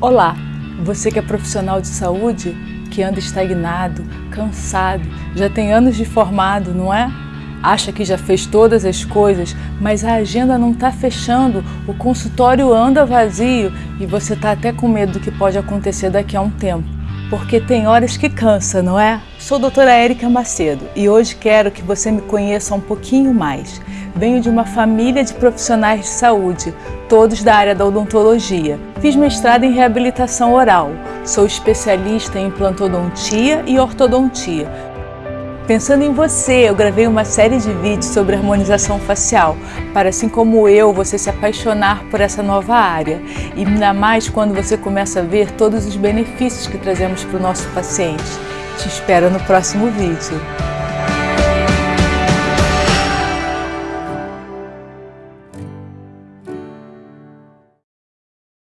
Olá, você que é profissional de saúde, que anda estagnado, cansado, já tem anos de formado, não é? Acha que já fez todas as coisas, mas a agenda não está fechando, o consultório anda vazio e você está até com medo do que pode acontecer daqui a um tempo. Porque tem horas que cansa, não é? Sou doutora Érica Macedo e hoje quero que você me conheça um pouquinho mais. Venho de uma família de profissionais de saúde, todos da área da odontologia. Fiz mestrado em reabilitação oral. Sou especialista em implantodontia e ortodontia. Pensando em você, eu gravei uma série de vídeos sobre harmonização facial, para assim como eu, você se apaixonar por essa nova área. E ainda mais quando você começa a ver todos os benefícios que trazemos para o nosso paciente. Te espero no próximo vídeo.